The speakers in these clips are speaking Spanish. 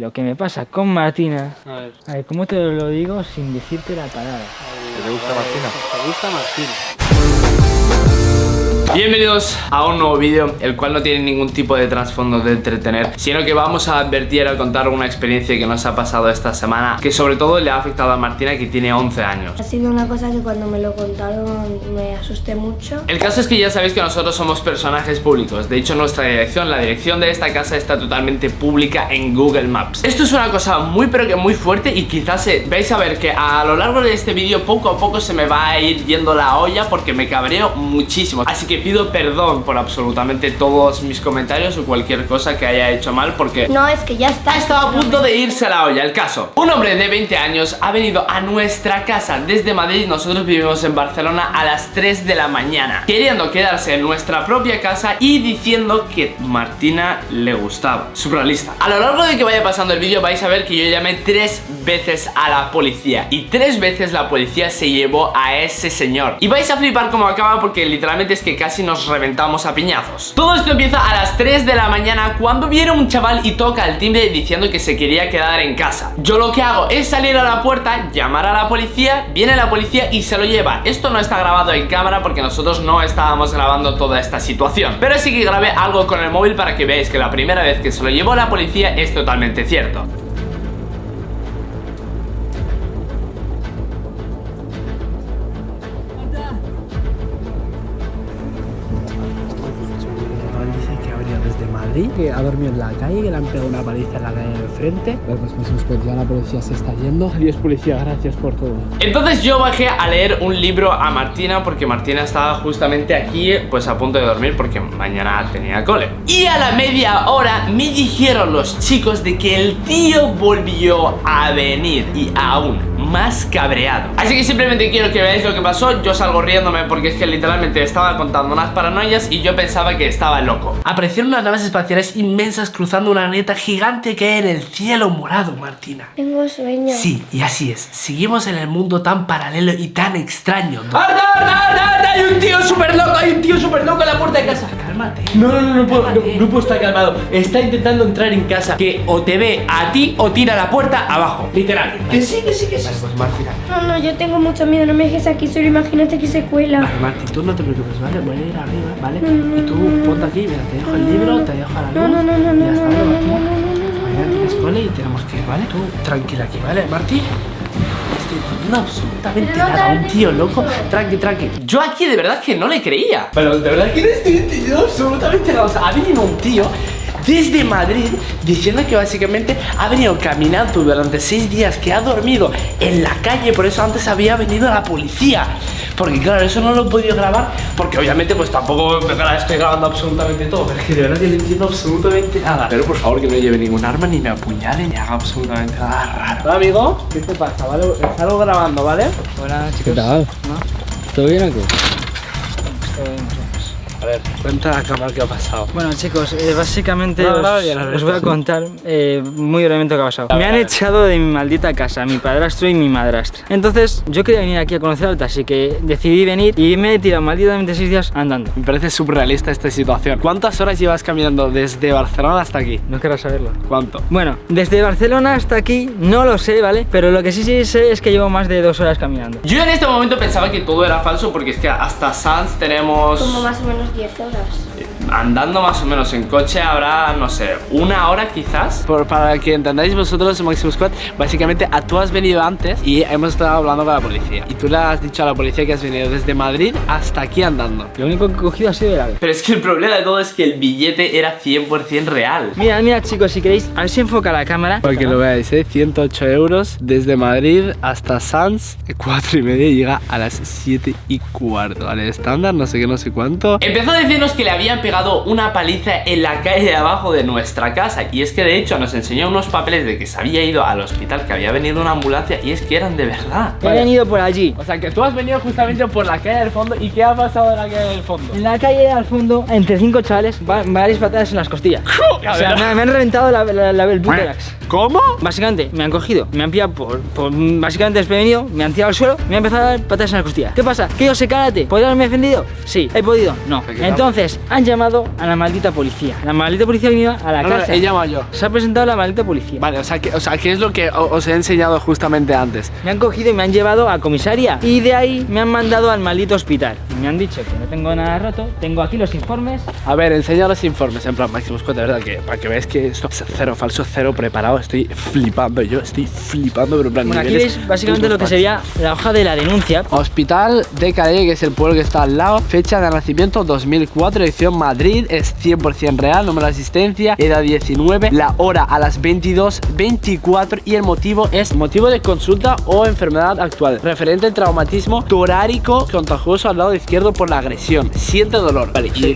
Lo que me pasa con Martina, A ver. a ver, ¿cómo te lo digo sin decirte la palabra? ¿Te gusta Martina? ¿Te gusta Martina? Bienvenidos a un nuevo vídeo, el cual no tiene ningún tipo de trasfondo de entretener, sino que vamos a advertir al contar una experiencia que nos ha pasado esta semana, que sobre todo le ha afectado a Martina, que tiene 11 años. Ha sido una cosa que cuando me lo contaron me asusté mucho. El caso es que ya sabéis que nosotros somos personajes públicos, de hecho nuestra dirección, la dirección de esta casa está totalmente pública en Google Maps. Esto es una cosa muy pero que muy fuerte y quizás eh, vais a ver que a lo largo de este vídeo poco a poco se me va a ir yendo la olla porque me cabreo muchísimo. Así que pido perdón por absolutamente todos mis comentarios o cualquier cosa que haya hecho mal porque No, es que ya está. ha estado a punto de irse a la olla. El caso, un hombre de 20 años ha venido a nuestra casa desde Madrid. Nosotros vivimos en Barcelona a las 3 de la mañana, queriendo quedarse en nuestra propia casa y diciendo que Martina le gustaba. Surrealista. A lo largo de que vaya pasando el vídeo vais a ver que yo llamé tres veces a la policía y tres veces la policía se llevó a ese señor. Y vais a flipar como acaba porque literalmente es que casi nos reventamos a piñazos. Todo esto empieza a las 3 de la mañana cuando viene un chaval y toca el timbre diciendo que se quería quedar en casa. Yo lo que hago es salir a la puerta, llamar a la policía, viene la policía y se lo lleva. Esto no está grabado en cámara porque nosotros no estábamos grabando toda esta situación. Pero sí que grabé algo con el móvil para que veáis que la primera vez que se lo llevó la policía es totalmente cierto. Que ha dormido en la calle, que le han pegado una paliza en la calle de enfrente. Pero pues pues, pues ya la policía se está yendo. Adiós policía, gracias por todo. Entonces yo bajé a leer un libro a Martina porque Martina estaba justamente aquí pues a punto de dormir porque mañana tenía cole. Y a la media hora me dijeron los chicos de que el tío volvió a venir y aún más cabreado. Así que simplemente quiero que veáis lo que pasó. Yo salgo riéndome porque es que literalmente estaba contando unas paranoias y yo pensaba que estaba loco. Aparecieron unas naves espaciales inmensas cruzando una neta gigante que hay en el cielo morado, Martina. Tengo sueño. Sí, y así es. Seguimos en el mundo tan paralelo y tan extraño. ¡Arda, arda, arda, arda! Hay un tío súper loco, hay un tío súper loco en la puerta de casa. Cálmate. No, no, no, no puedo, no, Cálmate. no puedo estar calmado. Está intentando entrar en casa. Que o te ve a ti o tira la puerta abajo. Literal. Que sí, que sí, que sí. Pues Martina. No, no, yo tengo mucho miedo. No me dejes aquí solo. Imagínate que se cuela. Vale, Martín, tú no te preocupes, ¿vale? Voy a ir arriba, ¿vale? No, no, Y tú ponte aquí, mira, te dejo el libro, te dejo la luz. No, no, no, no, y no, ya no, está, no, ¿vale, no, Martín? no, no, no, Mañana tienes cole y tenemos que ir, ¿vale? Tú tranquila aquí, ¿vale, Martín? No absolutamente No, nada, un tío loco. Tranqui, tranqui. Yo aquí de verdad que no le creía. Pero de verdad que no estoy entendiendo absolutamente nada. O sea, ha venido un tío desde Madrid diciendo que básicamente ha venido caminando durante seis días, que ha dormido en la calle, por eso antes había venido la policía. Porque claro, eso no lo he podido grabar, porque obviamente pues tampoco estoy grabando absolutamente todo, pero es que de verdad que no entiendo absolutamente nada. Pero por favor que no lleve ningún arma, ni me apuñale, ni haga absolutamente nada raro. Hola, amigo. ¿Qué te pasa? ¿Vale? Salgo grabando, ¿vale? Hola chicos. tal? ¿Todo bien o qué? Todo bien, ver, cuenta a la cámara qué ha pasado. Bueno chicos, eh, básicamente No, os, no, voy a contar eh, muy brevemente lo que ha pasado. Me han echado de mi maldita casa, mi padrastro y mi madrastra. Entonces yo quería venir aquí a conocer Alta, así que decidí venir y me he tirado malditamente seis días andando. Me parece surrealista esta situación. ¿Cuántas horas llevas caminando desde Barcelona hasta aquí? No querrás saberlo. ¿Cuánto? Bueno, desde Barcelona hasta aquí no lo sé, ¿vale? Pero lo que sí, sí sé es que llevo más de dos horas caminando. Yo en este momento pensaba que todo era falso porque es que hasta Sanz tenemos... Como más o menos 10 horas. Andando más o menos en coche habrá, no sé, una hora quizás. Por- para que entendáis vosotros, Maximus Squad, básicamente a, tú has venido antes y hemos estado hablando con la policía. Y tú le has dicho a la policía que has venido desde Madrid hasta aquí andando. Lo único que he cogido ha sido el ave. Pero es que el problema de todo es que el billete era 100% real. Mira, mira chicos, si queréis, a ver si enfoca la cámara. Para que lo veáis, ¿eh? 108 euros desde Madrid hasta Sanz, 4 y media y llega a las 7 y cuarto. Vale, estándar, no sé qué, no sé cuánto. Empezó a decirnos que le habían pegado una paliza en la calle de abajo de nuestra casa y es que de hecho nos enseñó unos papeles de que se había ido al hospital, que había venido una ambulancia y es que eran de verdad. He venido por allí. O sea que tú has venido justamente por la calle del fondo y ¿qué ha pasado en la calle del fondo? En la calle al fondo, entre cinco chavales, va- varias patadas en las costillas. O sea, me, me han reventado la, la, la- el buterax. ¿Cómo? Básicamente, me han cogido, me han pillado por, por básicamente desprevenido, me han tirado al suelo, me han empezado a dar patadas en las costillas. ¿Qué pasa? ¿Que yo sé karate? ¿Podría haberme defendido? Sí. ¿He podido? No. Entonces, han llamado a la maldita policía. La maldita policía ha venido a la No, no, casa. he llamado yo. Se ha presentado la maldita policía. Vale, o sea, que, o sea, ¿qué es lo que os he enseñado justamente antes? Me han cogido y me han llevado a comisaría. Y de ahí me han mandado al maldito hospital. Y me han dicho que no tengo nada roto. Tengo aquí los informes. A ver, enseña los informes, en plan, Máximo Scott, de verdad, que para que veáis que esto es cero, falso, cero preparado, estoy flipando, yo estoy flipando, pero en plan, Bueno, aquí veis básicamente lo que sería la hoja de la denuncia. Hospital de Calle, que es el pueblo que está al lado. Fecha de nacimiento 2004, edición Madrid, es 100% real. Número de asistencia, edad 19. La hora a las 22.24 y el motivo es motivo de consulta o enfermedad actual. Referente al traumatismo torárico contagioso al lado izquierdo por la agresión. Siente dolor. Vale, y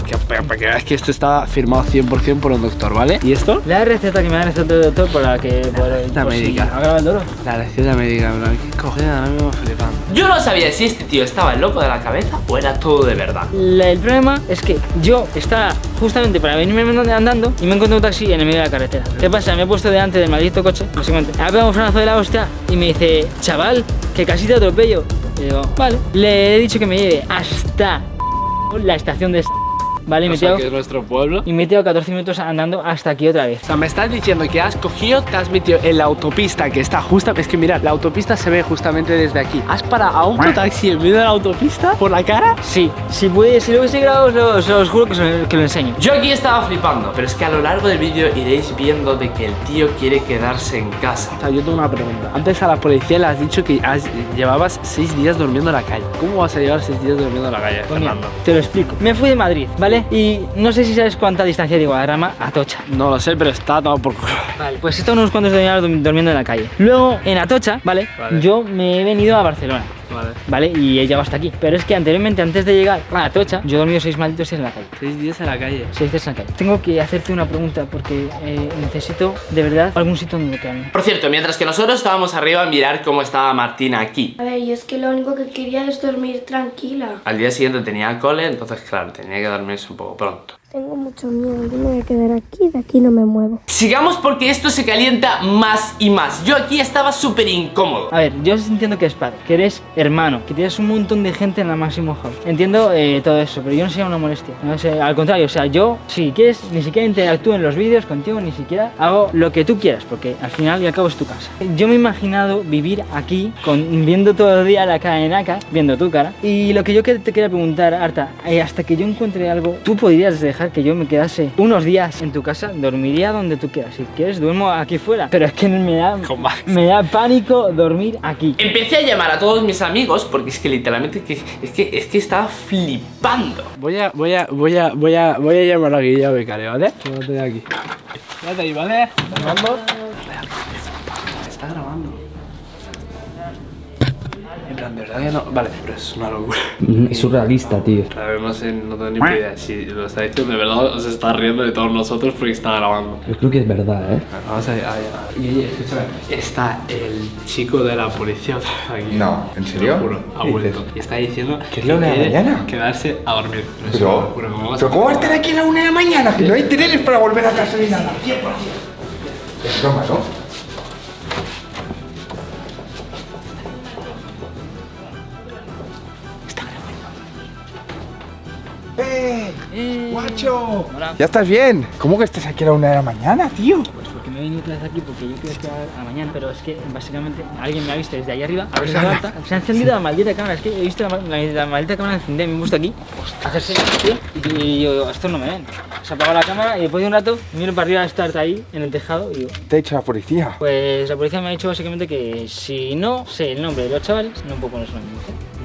para que esto está firmado 100% por un doctor, ¿vale? ¿Y esto? La receta que me recetado el doctor por la que... Por, receta por si médica. agrava el dolor. La receta médica, bro. ¿Qué cojones? Ahora mismo flipando. Yo no sabía si este tío estaba loco de la cabeza o era todo de verdad. La- el problema es que yo estaba justamente para venirme andando y me encontré un taxi en el medio de la carretera. ¿Qué pasa? Me he puesto delante del maldito coche, básicamente. Ha pegado un frenazo de la hostia y me dice, chaval, que casi te atropello. Y digo, vale. Le he dicho que me lleve hasta la estación de... Vale, y me he O sea, tirado- que es nuestro pueblo. y me he tirado 14 minutos andando hasta aquí otra vez. O sea, me estás diciendo que has cogido, te has metido en la autopista que está justa. Es que mira, la autopista se ve justamente desde aquí. ¿Has parado a un taxi en medio de la autopista por la cara? Sí, si puede, si lo hubiese grabado, os os juro que, os- que lo enseño. Yo aquí estaba flipando, pero es que a lo largo del vídeo iréis viendo de que el tío quiere quedarse en casa. O sea, yo tengo una pregunta. Antes a la policía le has dicho que has- llevabas seis días durmiendo en la calle. ¿Cómo vas a llevar seis días durmiendo en la calle, Pues Fernando? te lo explico. Me fui de Madrid, ¿vale? Y no sé si sabes cuánta distancia de Guadarrama a Tocha. No lo sé, pero está todo por culo. Vale, pues estado unos cuantos durmi- durmiendo en la calle. Luego, en Atocha, ¿vale? Vale. Yo me he venido a Barcelona. Vale. ¿Vale? Y he llegado hasta aquí. Pero es que anteriormente, antes de llegar a Atocha, yo he dormido seis malditos días en la calle. Seis días en la calle. Seis días en la calle. Tengo que hacerte una pregunta porque eh, necesito, de verdad, algún sitio donde quedarme. Por cierto, mientras que nosotros estábamos arriba a mirar cómo estaba Martina aquí. A ver, yo es que lo único que quería es dormir tranquila. Al día siguiente tenía cole, entonces claro, tenía que dormirse un poco pronto. Tengo mucho miedo, yo me voy a quedar aquí, de aquí no me muevo. Sigamos porque esto se calienta más y más. Yo aquí estaba súper incómodo. A ver, yo entiendo que es padre, que eres hermano, que tienes un montón de gente en la Máximo House. Entiendo eh, todo eso, pero yo no sería una molestia. No sé, al contrario, o sea, yo, si quieres, ni siquiera interactúo en los vídeos contigo, ni siquiera hago lo que tú quieras, porque al final y al cabo es tu casa. Yo me he imaginado vivir aquí, con, viendo todo el día la cara de Naka, viendo tu cara. Y lo que yo te quería preguntar, Arta, eh, hasta que yo encuentre algo, tú podrías dejar que yo me quedase unos días en tu casa, dormiría donde tú quieras. Si quieres, duermo aquí fuera. Pero es que me da, me da pánico dormir aquí. Empecé a llamar a todos mis amigos porque es que literalmente que- es que, es que estaba flipando. Voy a, voy a, voy a, voy a, voy a llamar a Guilla Becario, ¿vale? Quédate aquí. Quédate ahí, ¿vale? ¿Grabando? Está En verdad que no. Vale, pero es una locura. Es surrealista, tío. A ver, no sé, no tengo ni idea si lo está diciendo de verdad o se está riendo de todos nosotros porque está grabando. Yo creo que es verdad, ¿eh? Vamos a, Guille, escúchame. Está el chico de la policía aquí. No, ¿en Te serio? lo juro, ha ¿Qué vuelto. Y está diciendo ¿Que es la una de la quiere mañana? Quedarse a dormir. Es una Pero, locura, ¿cómo vas a- pero ¿cómo va a estar aquí a la una de la mañana? Que no hay trenes para volver a casa ni nada. 100%. Es broma, ¿no? ¿Ya estás bien? ¿Cómo que estás aquí a la una de la mañana, tío? Pues porque me he venido otra vez aquí porque yo quiero quedar a mañana, pero es que básicamente alguien me ha visto desde ahí arriba, a ver si se Hola. levanta. Se ha encendido la maldita cámara, es que he visto la, la- la maldita cámara encendida, me he puesto aquí, hacerse y, y yo, estos no me ven. Se ha apagado la cámara y después de un rato miro para arriba a estar ahí en el tejado y digo, Te ha dicho la policía. pues la policía me ha dicho básicamente que si no sé el nombre de los chavales, no puedo poner su nombre,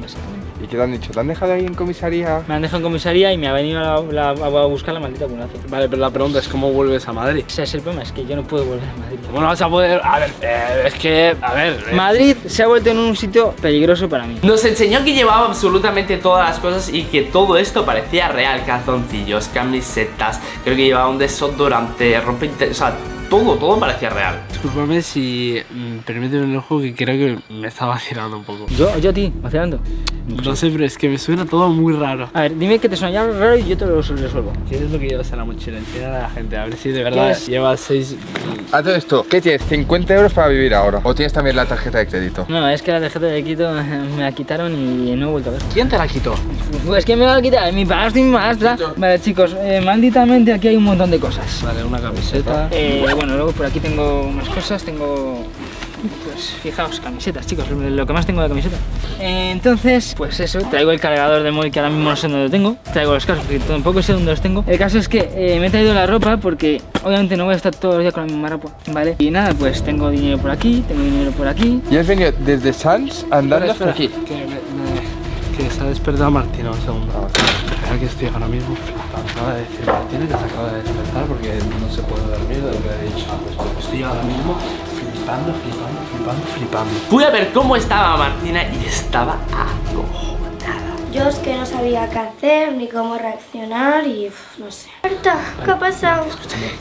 básicamente. ¿Y qué te han dicho? ¿Te han dejado ahí en comisaría? Me han dejado en comisaría y me ha venido a, la- a buscar la maldita ambulancia. Vale, pero la pregunta es cómo vuelves a Madrid. Ese es el problema, es que yo no puedo volver a Madrid. ¿Cómo no vas a poder? A ver, eh, es que, a ver. eh, Madrid se ha vuelto en un sitio peligroso para mí. Nos enseñó que llevaba absolutamente todas las cosas y que todo esto parecía real. Calzoncillos, camisetas, creo que llevaba un desodorante, ropa o sea, todo, todo parecía real. Discúlpame si mm, permíteme el ojo que creo que me está vacilando un poco. Yo, yo a ti, vacilando. No sé, pero es que me suena todo muy raro. A ver, dime que te suena ya raro y yo te lo resuelvo. ¿Qué es lo que llevas en la mochila? Enseña a la gente, a ver si de verdad llevas seis... A todo esto, ¿qué tienes? ¿50 euros para vivir ahora? ¿O tienes también la tarjeta de crédito? No, es que la tarjeta de Quito me la quitaron y no he vuelto a ver. ¿Quién te la quitó? Pues que me va a quitar mi padrastro y mi madrastra. Vale, chicos, eh, malditamente aquí hay un montón de cosas. Vale, una camiseta. Eh, bueno, luego por aquí tengo más cosas, tengo... Pues fijaos, camisetas, chicos, lo que más tengo de camiseta. Eh, entonces, pues eso, traigo el cargador de móvil que ahora mismo no sé dónde lo tengo. Traigo los cascos que tampoco sé dónde los tengo. El caso es que eh, me he traído la ropa porque obviamente no voy a estar todos los días con la misma ropa, ¿vale? Y nada, pues tengo dinero por aquí, tengo dinero por aquí. Y has venido desde Sans andando hasta aquí. Que, me- me- que se ha despertado Martina un segundo. Espera que estoy ahora mismo flipando. Acaba de decir Martina que se acaba de despertar porque no se puede dormir de lo que ha dicho. Pues estoy ahora mismo flipando, flipando, flipando, flipando. Fui a ver cómo estaba Martina y estaba acojonada. Yo es que no sabía qué hacer ni cómo reaccionar y uf, no sé. Marta, ¿qué ha pasado?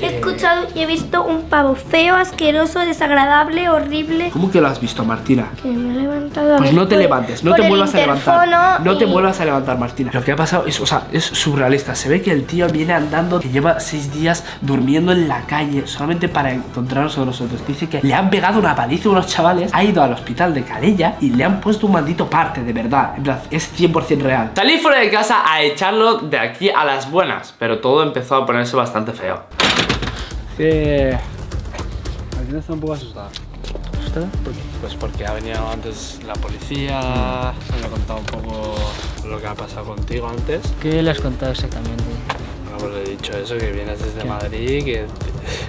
He escuchado y he visto un pavo feo, asqueroso, desagradable, horrible. ¿Cómo que lo has visto, Martina? Que me he levantado Pues no te levantes, no te el vuelvas a levantar. No te vuelvas a levantar, Martina. Lo que ha pasado es, o sea, es surrealista. Se ve que el tío viene andando, que lleva seis días durmiendo en la calle solamente para encontrarnos a nosotros. Dice que le han pegado una paliza a unos chavales, ha ido al hospital de Calella y le han puesto un maldito parte, de verdad. En plan, es 100% real. Salí fuera de casa a echarlo de aquí a las buenas, pero todo empezó a ponerse bastante feo. Que... Martina está un poco asustada. ¿Asustada? Pues porque ha venido antes la policía, me ha contado un poco lo que ha pasado contigo antes. ¿Qué le has contado exactamente? Bueno, pues le he dicho eso, que vienes desde Madrid, que...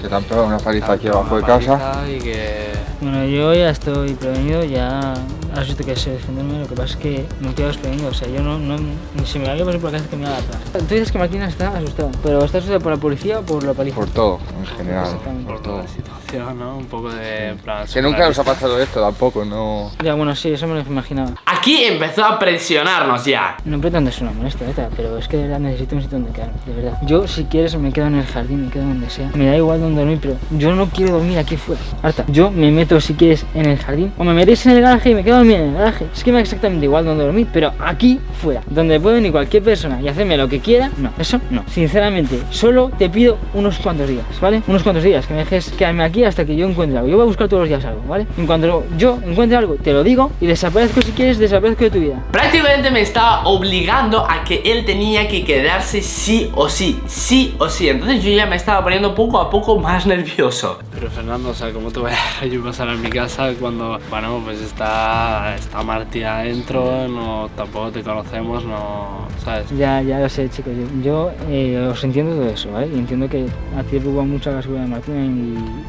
Que te han pegado una paliza aquí abajo de casa. paliza Y que... Bueno, yo ya estoy prevenido, ya has visto que sé defenderme, lo que pasa es que no quedo desprevenido, o sea, yo no, no ni se me había pasado por la cabeza que me iba a atrás. Tú dices que Martina está asustada, pero ¿está asustada por la policía o por la paliza? Por todo, en general. Exactamente. Por toda la situación, ¿no? Un poco de... en plan, Que nunca nos ha pasado esto tampoco, no. Ya, bueno, sí, eso me lo imaginaba. Empezó a presionarnos ya. No pretendo ser una molestia, neta, pero es que de verdad necesito un sitio donde quedarme, de verdad. Yo, si quieres, me quedo en el jardín, me quedo donde sea. Me da igual donde dormir, pero yo no quiero dormir aquí fuera. Harta, yo me meto, si quieres, en el jardín, o me metéis en el garaje y me quedo en el garaje. Es que me da exactamente igual donde dormir, pero aquí fuera, donde puede venir cualquier persona y hacerme lo que quiera, no, eso no. Sinceramente, solo te pido unos cuantos días, ¿vale? Unos cuantos días, que me dejes quedarme aquí hasta que yo encuentre algo. Yo voy a buscar todos los días algo, ¿vale? En cuanto yo encuentre algo, te lo digo y desaparezco si quieres, desaparezco de tu vida. Prácticamente me estaba obligando a que él tenía que quedarse sí o sí, sí o sí. Entonces yo ya me estaba poniendo poco a poco más nervioso. Pero Fernando, o sea, ¿cómo te voy a yo pasar en mi casa cuando, bueno, pues está, está Martí adentro, no, tampoco te conocemos, no, ¿sabes? Ya, ya lo sé, chicos. Yo, yo, eh, os entiendo todo eso, ¿vale? Y entiendo que a ti te preocupa mucho la seguridad de Martina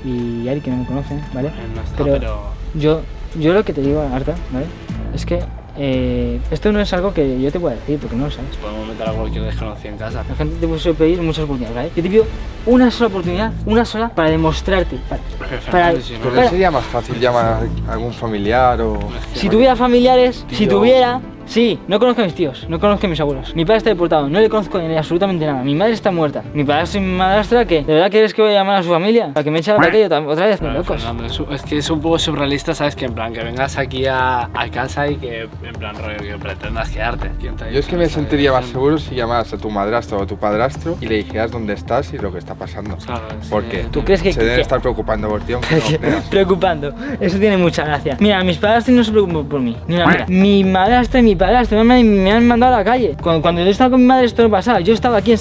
y, y Ari, que no me conocen, ¿vale? No está, Pero, pero... yo, yo lo que te digo, Arta, ¿vale? Es que eh, esto no es algo que yo te pueda decir, porque no lo sabes. Podemos meter a cualquier desconocido en casa. La gente te puede pedir muchas oportunidades, ¿vale? Yo te pido una sola oportunidad, una sola, para demostrarte. Para, para- Pero sería más fácil llamar a algún familiar o. si tuviera familiares, si tuviera... Sí, no conozco a mis tíos, no conozco a mis abuelos. Mi padre está deportado, no le conozco ni absolutamente nada. Mi madre está muerta. Mi padrastro y mi madrastra, ¿qué? ¿De verdad quieres que voy a llamar a su familia? ¿Para que me eche a la calle otra, otra vez? Pero, locos. Fernando, es, es que es un poco surrealista, ¿sabes? Que en plan, que vengas aquí a, a casa y que, en plan, rollo, que pretendas quedarte. ¿Quién te ha Yo es que me sentiría más seguro si llamaras a tu madrastro o tu padrastro y le dijeras dónde estás y lo que está pasando. Claro, es ¿Por que- qué? ¿Tú crees que- Se deben que- estar preocupando por ti, aunque no. Preocupando, eso tiene mucha gracia. Mira, mis padrastros no se preocupan por mí. Ni una mira. Mi madrastra y mi padrastro me han, me han mandado a la calle. Cuando, cuando yo estaba con mi madre esto no pasaba. Yo estaba aquí en,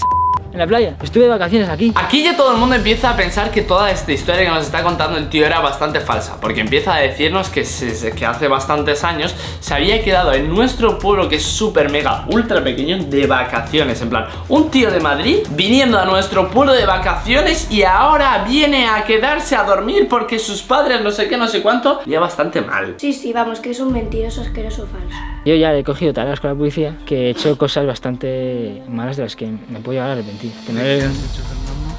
en la playa. Estuve de vacaciones aquí. Aquí ya todo el mundo empieza a pensar que toda esta historia que nos está contando el tío era bastante falsa Porque empieza a decirnos que, se- que hace bastantes años se había quedado en nuestro pueblo que es súper mega ultra pequeño de vacaciones En plan, un tío de Madrid viniendo a nuestro pueblo de vacaciones y ahora viene a quedarse a dormir porque sus padres no sé qué, no sé cuánto Ya bastante mal Sí, sí, vamos, que es un mentiroso asqueroso falso. Yo ya he cogido tareas con la policía que he hecho cosas bastante malas de las que me puedo llegar a arrepentir.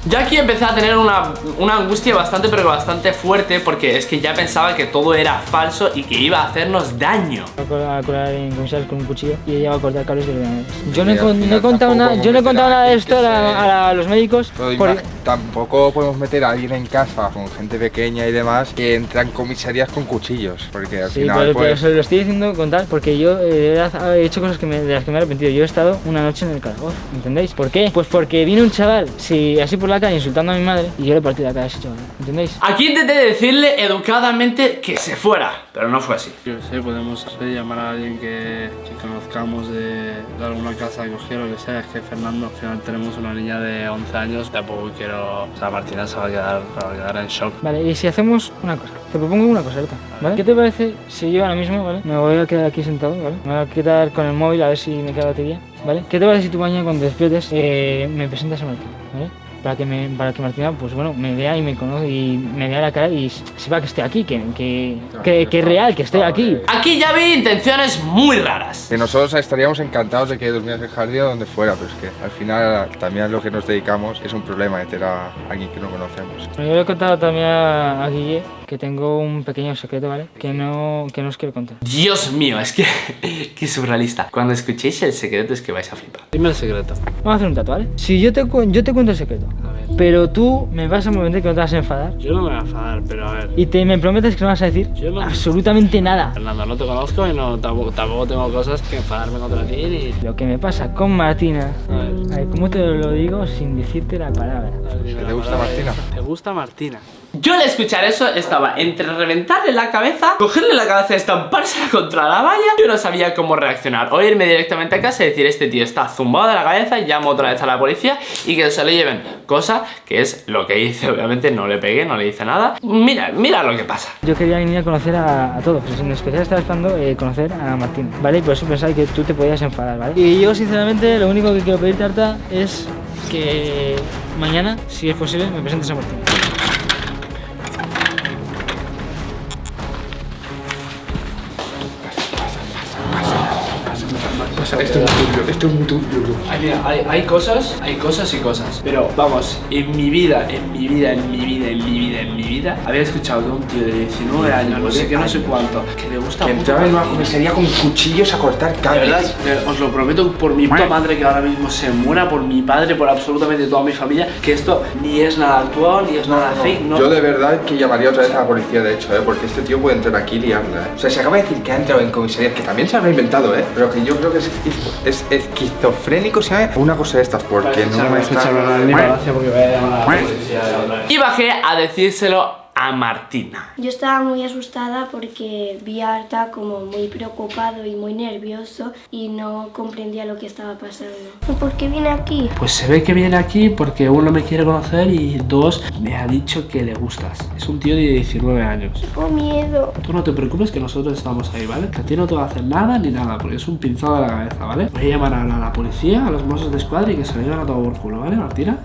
Yo aquí empecé a tener una, una angustia bastante, pero bastante fuerte porque es que ya pensaba que todo era falso y que iba a hacernos daño. A colar en comisarios con un cuchillo y ella va a cortar cables de ordenadores. Yo no he, contado nada, yo no he contado nada de esto a, la- se- a la- los médicos. Pero por- tampoco podemos meter a alguien en casa con gente pequeña y demás que entra en comisarías con cuchillos. Porque al Sí, final, pero, pero pues. se lo estoy diciendo con tal porque yo eh, he hecho cosas que me- de las que me he arrepentido. Yo he estado una noche en el calabozo, ¿entendéis? ¿Por qué? Pues porque vino un chaval, sí, así por la calle insultando a mi madre y yo le partí la cara a ese chaval, ¿entendéis? Aquí intenté decirle educadamente que se fuera, pero no fue así. Yo sé, podemos sé, llamar a alguien que, que conozcamos de, de alguna casa que cogiera, lo que sea. Es que Fernando, al final tenemos una niña de 11 años, tampoco quiero... O sea, Martina se va a quedar, se va a quedar en shock. Vale, y si hacemos una cosa, te propongo una cosa, ¿vale? ¿Qué te parece si yo ahora mismo, ¿vale? Me voy a quedar aquí sentado, ¿vale? Me voy a quedar con el móvil a ver si me queda batería, ¿vale? ¿Qué te parece si tú mañana cuando despiertes eh, me presentas a Martín, ¿vale? Para que, me, para que Martina, pues bueno, me vea y me conozca y me vea la cara y sepa que estoy aquí, que, que, que, que es real, que estoy aquí. Aquí ya vi intenciones muy raras. Que nosotros estaríamos encantados de que durmieras en el jardín o donde fuera, pero es que al final también a lo que nos dedicamos es un problema meter a alguien que no conocemos. Bueno, yo le he contado también a, a Guille que tengo un pequeño secreto, ¿vale? Que no, que no os quiero contar. Dios mío, es que... Qué surrealista. Cuando escuchéis el secreto es que vais a flipar. Dime el secreto. Vamos a hacer un tatu, ¿vale? Si yo te, cu- yo te cuento el secreto, A ver. pero tú me vas a prometer que no te vas a enfadar Yo no me voy a enfadar, pero a ver. y te, me prometes que no vas a decir Yo no- absolutamente nada. Fernando, no te conozco y no, tampoco, tampoco tengo cosas que enfadarme contra ti ni... Lo que me pasa con Martina, A ver. a ver, ¿cómo te lo digo sin decirte la palabra? ver, ¿Te la gusta palabra. Martina? ¿Te gusta Martina? Yo al escuchar eso estaba entre reventarle la cabeza, cogerle la cabeza y estampársela contra la valla. Yo no sabía cómo reaccionar. O irme directamente a casa y decir este tío está zumbado de la cabeza y llamo otra vez a la policía y que se lo lleven. Cosa que es lo que hice, obviamente no le pegué, no le hice nada. Mira, mira lo que pasa. Yo quería venir a conocer a, a todos, pero en especial estaba esperando eh, conocer a Martín, ¿vale? Y por eso pensaba que tú te podías enfadar, ¿vale? Y yo, sinceramente, lo único que quiero pedirte, Arta, es que mañana, si es posible, me presentes a Martín. Esto es muy turbio, esto es muy turbio. Ay, mira, hay, hay cosas, hay cosas y cosas. Pero vamos, en mi vida, en mi vida, en mi vida, en mi vida, en mi vida, había escuchado de un tío de 19 años, no sé qué, no sé cuánto, que le gusta Que mucho entraba en una comisaría con cuchillos a cortar De cables. verdad, de- os lo prometo por mi puta madre que ahora mismo se muera, por mi padre, por absolutamente toda mi familia, que esto ni es nada actual, ni es nada fake, no. Yo de verdad que llamaría otra vez a la policía, de hecho, ¿eh? porque este tío puede entrar aquí y liarla. ¿eh? O sea, se acaba de decir que ha entrado en comisaría, que también se habrá inventado, ¿eh? pero que yo creo que es, es esquizofrénico, ¿sabes? Una cosa de estas, porque no me está... porque voy a llamar a la policía de otra vez. Y bajé a decírselo a Martina. Yo estaba muy asustada porque vi a Arta como muy preocupado y muy nervioso y no comprendía lo que estaba pasando. ¿Y por qué viene aquí? Pues se ve que viene aquí porque uno me quiere conocer y dos me ha dicho que le gustas. Es un tío de 19 años. Tengo miedo. Tú no te preocupes que nosotros estamos ahí, ¿vale? Que a ti no te va a hacer nada ni nada, porque es un pinzado de la cabeza, ¿vale? Voy a llamar a la, a la policía, a los mozos de escuadra y que se lo lleven a todo por culo, ¿vale, Martina?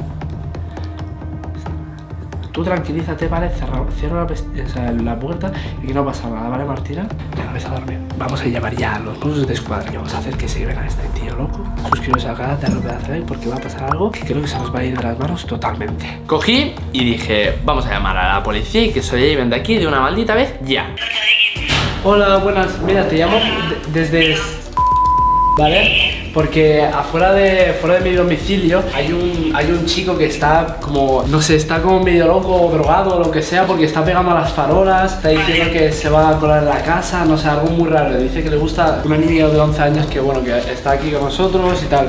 Tú tranquilízate, ¿vale? Cierra, cierra la, pes- o sea, la puerta y que no pasa nada, ¿vale, Martina? Venga, ves a dormir. Vamos a llamar ya a los mozos de escuadra y vamos a hacer que se lleven a este tío loco. Suscribiros al canal, darle un pedazo de like porque va a pasar algo que creo que se nos va a ir de las manos totalmente. Cogí y dije, vamos a llamar a la policía y que se lleven de aquí de una maldita vez ya. Hola, buenas. Mira, te llamo de- desde... ¿Vale? Porque afuera de, fuera de mi domicilio hay un, hay un chico que está como, no sé, está como medio loco o drogado o lo que sea porque está pegando a las farolas, está diciendo que se va a colar en la casa, no sé, algo muy raro. Dice que le gusta una niña de 11 años que, bueno, que está aquí con nosotros y tal.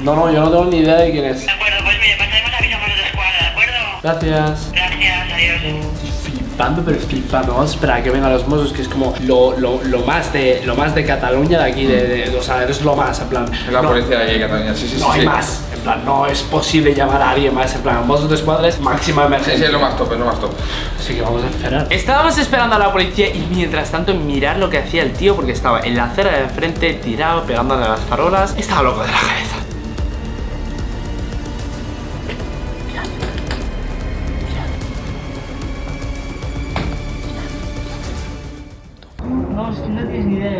No, no, yo no tengo ni idea de quién es. De acuerdo, pues mire, pasaremos avisamos de escuadra, ¿de acuerdo? Gracias. Gracias, adiós. Flipando, pero flipando. Vamos a esperar a que vengan los Mossos, que es como lo, lo, lo más de lo más de Cataluña de aquí, de, de- o sea, es lo más, en plan. Es la no, policía de aquí de Cataluña, sí, sí, sí. No hay sí. más. En plan, no es posible llamar a alguien más. En plan, Mossos de escuadra es máxima Sí, emergencia. sí, es lo más top, es lo más top. Así que vamos a esperar. Estábamos esperando a la policía y mientras tanto mirar lo que hacía el tío porque estaba en la acera de enfrente tirado, pegándole a las farolas. Estaba loco de la cabeza.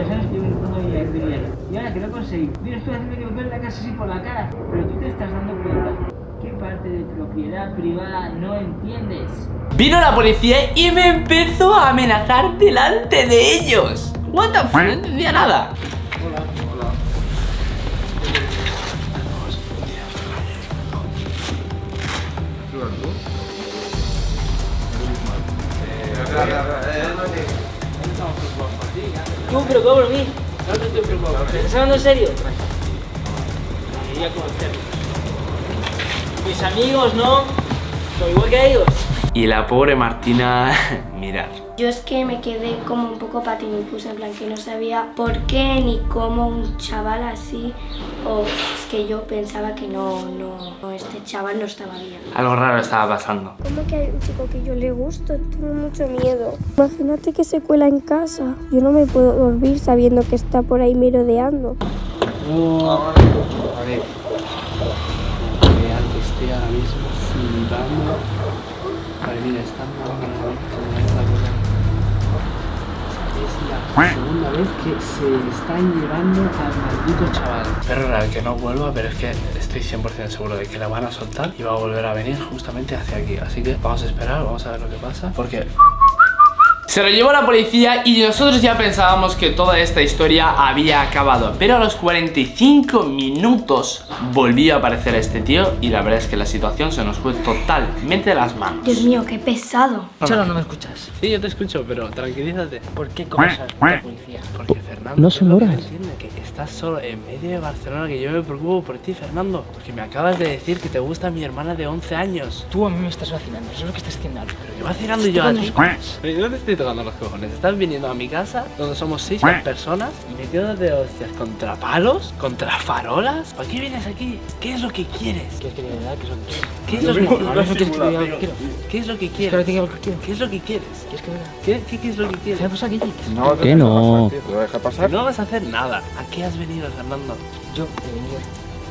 ¿Sabes? que Yo intentando vivir bien. Y ahora que lo he conseguido. Yo estoy haciendo que me la casa así por la cara, pero tú te estás dando cuenta ¿Qué parte de propiedad privada no entiendes? Vino la policía y me empezó a amenazar delante de ellos. What the fuck, no entendía nada. Tú preocupado por mí. ¿Estás hablando en serio? Quería conocerlos. Mis amigos, ¿no? Soy igual que ellos. Y la pobre Martina, mirad. Yo es que me quedé como un poco patinifusa, en plan que no sabía por qué ni cómo un chaval así, o es que yo pensaba que no, no, no, este chaval no estaba bien. Algo raro estaba pasando. ¿Cómo que hay un chico que yo le gusto? Tengo mucho miedo. Imagínate que se cuela en casa. Yo no me puedo dormir sabiendo que está por ahí merodeando. Real que estoy ahora mismo flipando. Vale, mira, están segunda vez que se están llevando al maldito chaval. Pero real que no vuelva, pero es que estoy 100% seguro de que la van a soltar y va a volver a venir justamente hacia aquí. Así que vamos a esperar, vamos a ver lo que pasa. Porque Se lo llevó la policía y nosotros ya pensábamos que toda esta historia había acabado. Pero a los 45 minutos volvió a aparecer este tío y la verdad es que la situación se nos fue totalmente de las manos. Dios mío, qué pesado. Cholo, no me escuchas. Sí, yo te escucho, pero tranquilízate. ¿Por qué cosas la policía? Porque Fernando, No son horas. que estás solo en medio de Barcelona, que yo me preocupo por ti, Fernando. Porque me acabas de decir que te gusta mi hermana de 11 años. Tú a mí me estás vacilando, eso es lo que estás haciendo. Pero que vacilando yo a ti. los cojones. Pero yo no te estoy tocando los cojones. Estás viniendo a mi casa, donde somos 6 personas, y me quedo de hostias contra palos, contra farolas. ¿Para qué vienes aquí? ¿Qué es lo que quieres? ¿Quieres que es lo que? ¿Qué es lo que quieres? quieres te diga lo que quiero. ¿Qué es lo que Es quieres? te diga lo que quiero. ¿Qué es lo que quieres? ¿Quieres? ¿Qué, qué, qué es lo que ¿Qué quieres? ¿Qué no? ¿Te lo pasar? No vas a hacer nada. ¿A qué has venido, Fernando? Yo he venido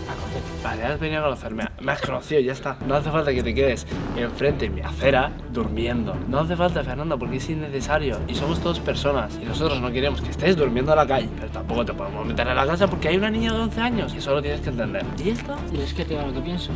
a conocer. Vale, has venido a conocerme. Me has conocido, ya está. No hace falta que te quedes enfrente en mi acera durmiendo. No hace falta, Fernando, porque es innecesario. Y somos todos personas. Y nosotros no queremos que estés durmiendo a la calle. Pero tampoco te podemos meter en la casa porque hay una niña de 11 años. Y eso lo tienes que entender. ¿Y esto? ¿Quieres que te diga lo que pienso?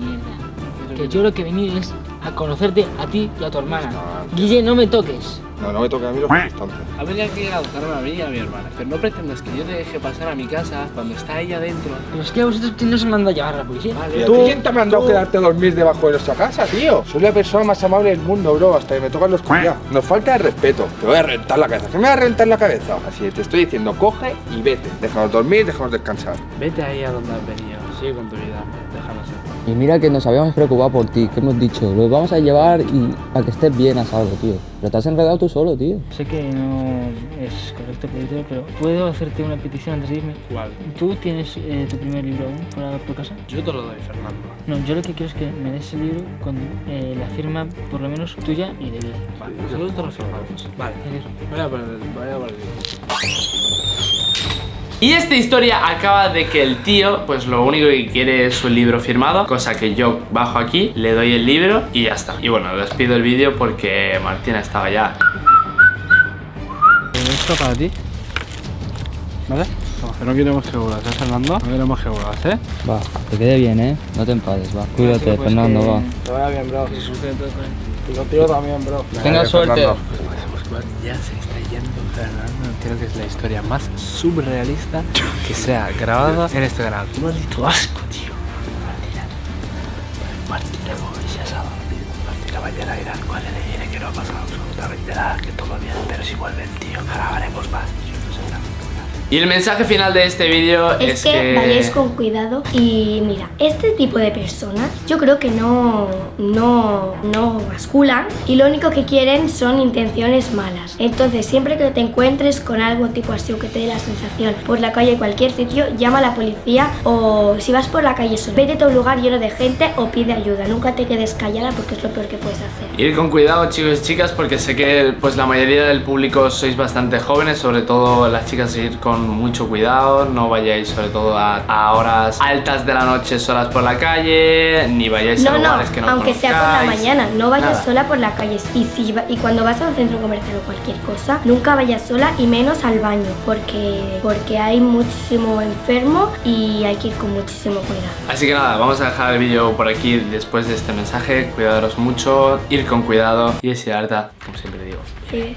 Mierda. Que yo lo que he venido es a conocerte a ti y a tu hermana. Guille, no me toques. No, no me toca a mí los instantes. Ha venido aquí a buscarme a mí y a mi hermana. Pero no pretendas que yo te deje pasar a mi casa cuando está ella dentro. Pero es que a vosotros quién nos manda a llevar a la policía. Vale, ¿Tú? ¿Quién te ha mandado quedarte a dormir debajo de nuestra casa, tío? Soy la persona más amable del mundo, bro, hasta que me tocan los collados. Nos falta de respeto. Te voy a reventar la cabeza. ¿Qué me va a reventar la cabeza? Así que te estoy diciendo, coge y vete. Déjanos dormir, déjanos descansar. Vete ahí a donde has venido. Sigue con tu vida. Déjanos ser. Y mira que nos habíamos preocupado por ti, que hemos dicho, lo vamos a llevar y para que estés bien a salvo, tío. Pero te has enredado tú solo, tío. Sé que no es correcto pedirte, pero ¿puedo hacerte una petición antes de irme? ¿Cuál? ¿Tú tienes eh, tu primer libro aún por, por casa? Yo te lo doy, Fernando. No, yo lo que quiero es que me des el libro con eh, la firma, por lo menos tuya y de. Vale, nosotros te lo firmamos. Vale. Voy a poner, voy a poner. Y esta historia acaba de que el tío, pues lo único que quiere es su libro firmado, cosa que yo bajo aquí, le doy el libro y ya está. Y bueno, despido el vídeo porque Martina estaba ya. Esto para ti. ¿Vale? No, que no queremos que ¿eh, Fernando? No queremos que vuelvas, ¿eh? Va, que quede bien, ¿eh? No te enfades, va. Cuídate, Fernando, va. Te vaya bien, bro. Y contigo también, bro. Tenga suerte. Ya se está yendo Fernando. Creo que es la historia más surrealista que se ha grabado en este canal. Maldito asco, tío. Martina. Cual le que no ha pasado absolutamente nada, que todo bien. Pero si vuelve el tío, grabaremos más. Y el mensaje final de este vídeo Es, es, que, vayáis con cuidado y mira, este tipo de personas yo creo que no, no, no basculan y lo único que quieren son intenciones malas. Entonces siempre que te encuentres con algo tipo así o que te dé la sensación por la calle cualquier sitio, llama a la policía o si vas por la calle solo, vete a un lugar lleno de gente o pide ayuda. Nunca te quedes callada porque es lo peor que puedes hacer. Ir con cuidado chicos y chicas porque sé que pues la mayoría del público sois bastante jóvenes, sobre todo las chicas ir con con mucho cuidado, no vayáis sobre todo a, a horas altas de la noche solas por la calle, ni vayáis a No, no, lugares que no aunque sea por la conozcáis. mañana, no vayas Nada. sola por la calle. Y, si y cuando vas a un centro comercial o cualquier cosa, nunca vayas sola y menos al baño, porque, porque hay muchísimo enfermo y hay que ir con muchísimo cuidado. Así que nada, vamos a dejar el vídeo por aquí después de este mensaje. Cuidaros mucho, ir con cuidado y verdad, como siempre digo. Sí.